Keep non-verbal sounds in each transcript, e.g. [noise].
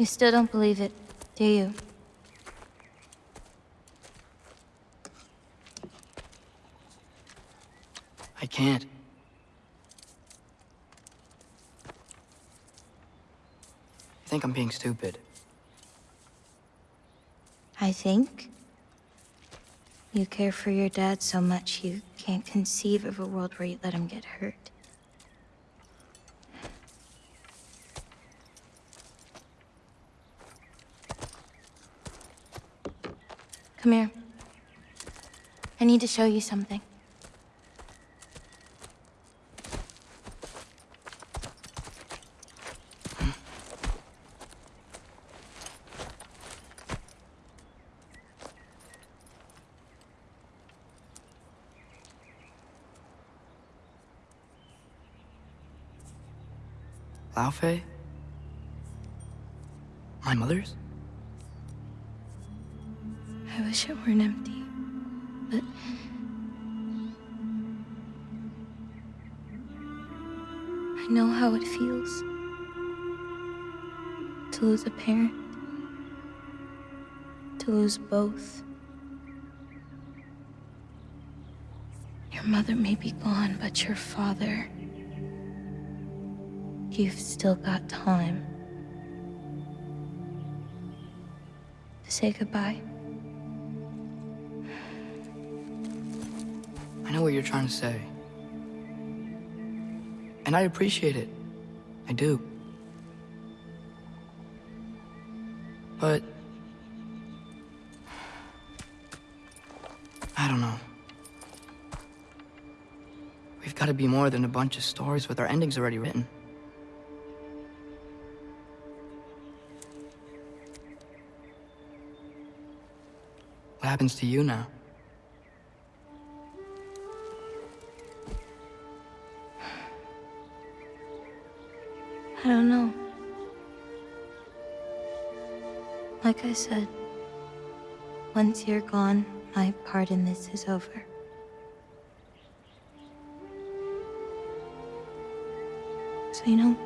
You still don't believe it, do you? I can't. I think I'm being stupid. I think. You care for your dad so much you can't conceive of a world where you let him get hurt. Come here. I need to show you something. Lao? My mother's? I wish it weren't empty, but... I know how it feels to lose a parent, to lose both. Your mother may be gone, but your father... You've still got time. To say goodbye. I know what you're trying to say. And I appreciate it. I do. But... I don't know. We've got to be more than a bunch of stories with our endings already written. What happens to you now? Don't know. Like I said, once you're gone, my part in this is over. So, you know,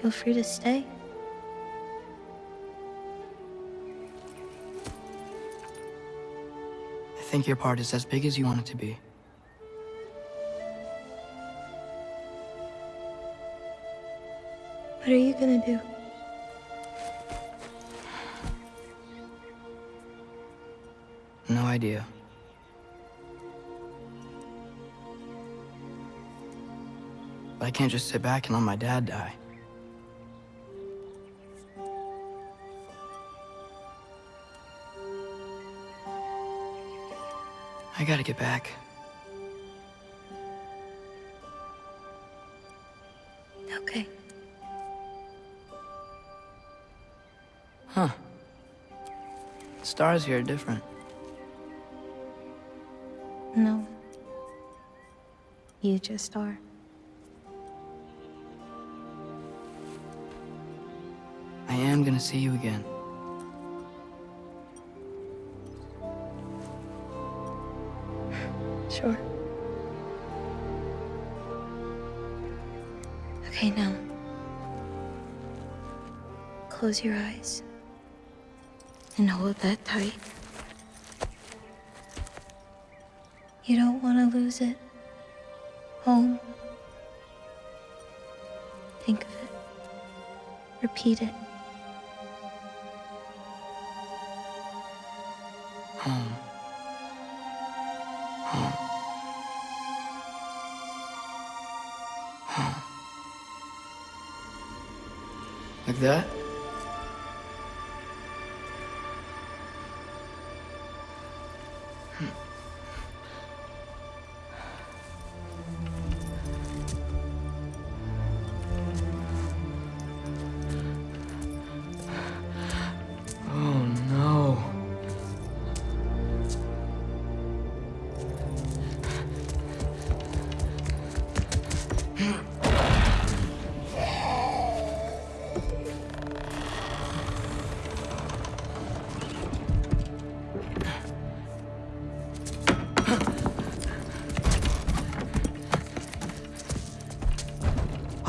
feel free to stay. I think your part is as big as you want it to be. Are you gonna do? No idea. But I can't just sit back and let my dad die. I gotta get back. Huh. Stars here are different. No. You just are. I am gonna see you again. Sure. Okay, now. Close your eyes. And hold that tight. You don't want to lose it. Home. Think of it. Repeat it. Home. Home. Home. Like that?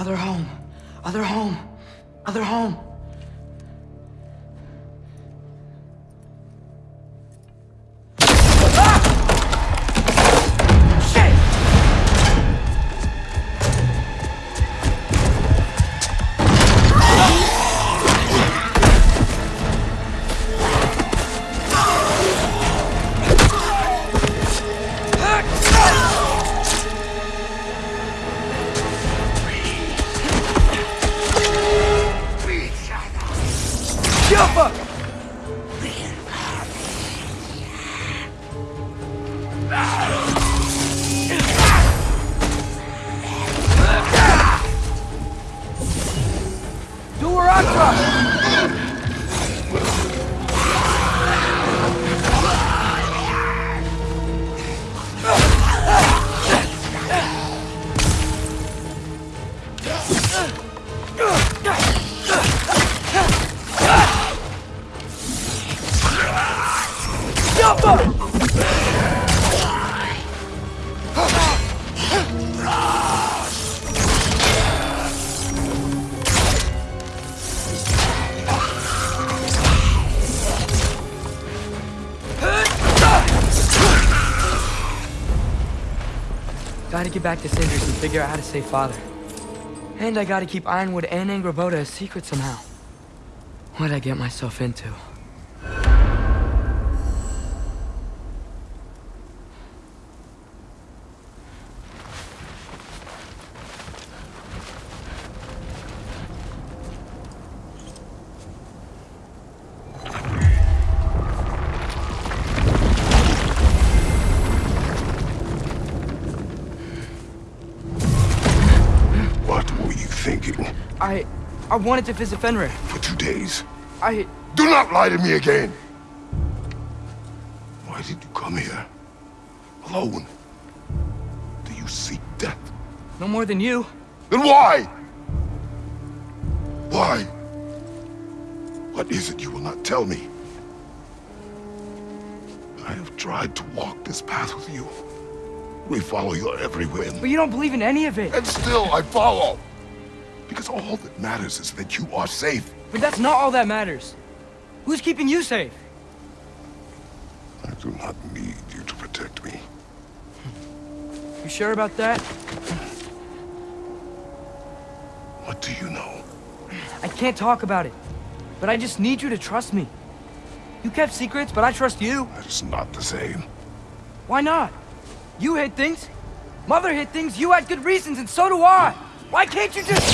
Other home. Other home. Other home. I gotta get back to Sindri's and figure out how to save Father. And I gotta keep Ironwood and Angrboda a secret somehow. What'd I get myself into? I... Wanted to visit Fenrir. For two days? I... Do not lie to me again! Why did you come here? Alone? Do you seek death? No more than you. Then why? Why? What is it you will not tell me? I have tried to walk this path with you. We follow your every whim. But you don't believe in any of it. And still I follow. Because all that matters is that you are safe. But that's not all that matters. Who's keeping you safe? I do not need you to protect me. You sure about that? What do you know? I can't talk about it. But I just need you to trust me. You kept secrets, but I trust you. That is not the same. Why not? You hid things. Mother hid things. You had good reasons, and so do I. Why can't you just...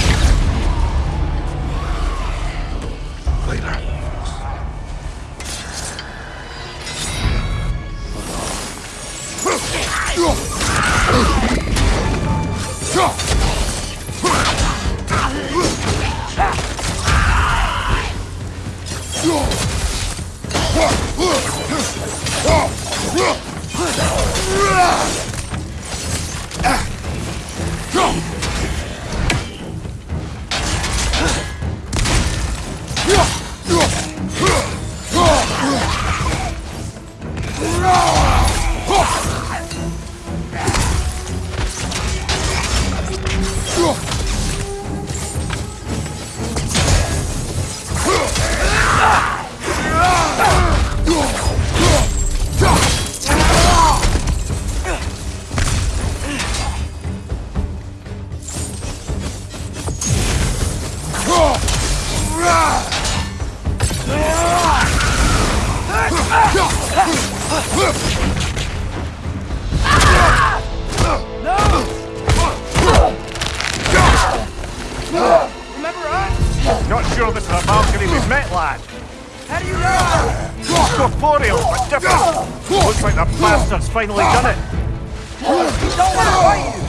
Not sure this is a balcony we've met, lad. How do you know? Corporeal, but different. Looks like the bastard's finally done it. Don't want to fight you.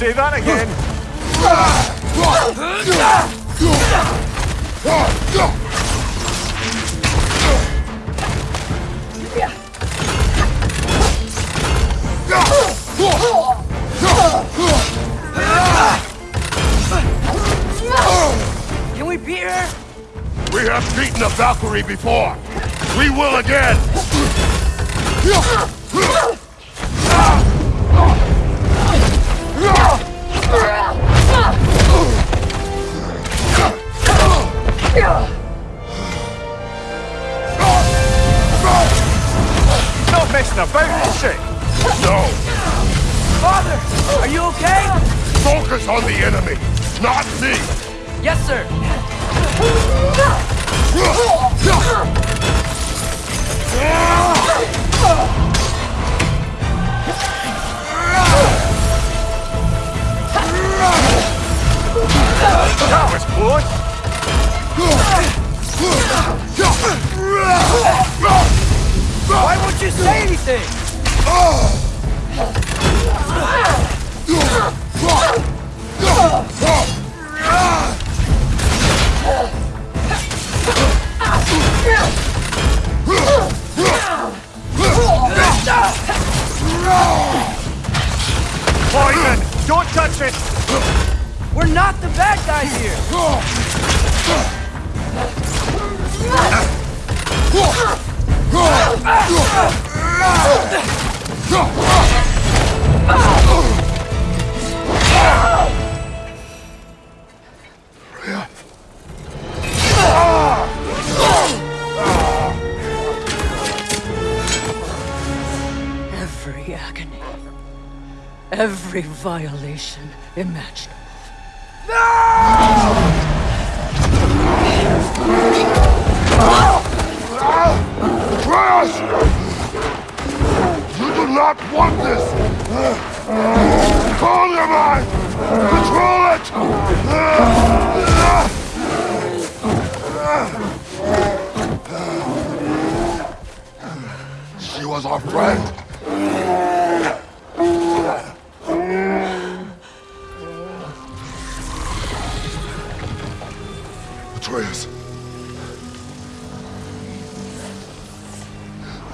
Say that again. Can we beat her? We have beaten a Valkyrie before. We will again. Father, are you okay? Focus on the enemy, not me. Yes, sir. Was close. Why won't you say anything? Don't touch it! We're not the bad guys here! [laughs] Ah! Every violation imaginable. Freya! You do not want this! Control your mind! Control it! She was our friend.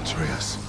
Atreus.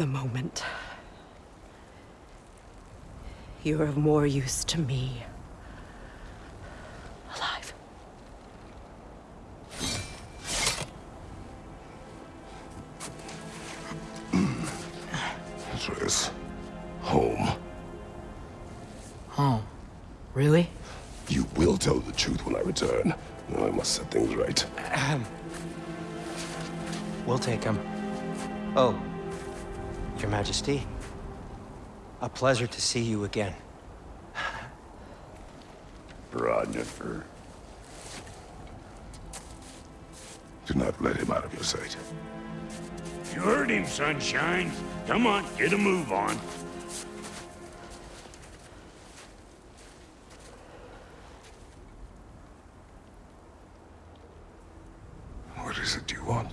The moment. You're of more use to me. Alive. Atreus. Home. Oh, really? You will tell the truth when I return. I must set things right. Ahem. We'll take him. Oh, Your Majesty. A pleasure to see you again. Brodnifer. Do not let him out of your sight. You heard him, Sunshine. Come on, get a move on. What is it you want?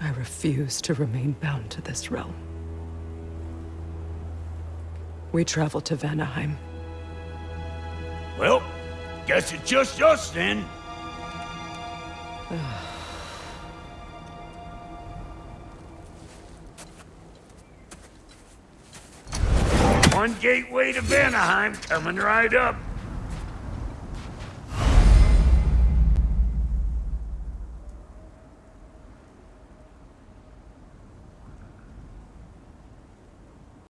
I refuse to remain bound to this realm. We travel to Vanaheim. Well, guess it's just us then. One gateway to Vanaheim coming right up.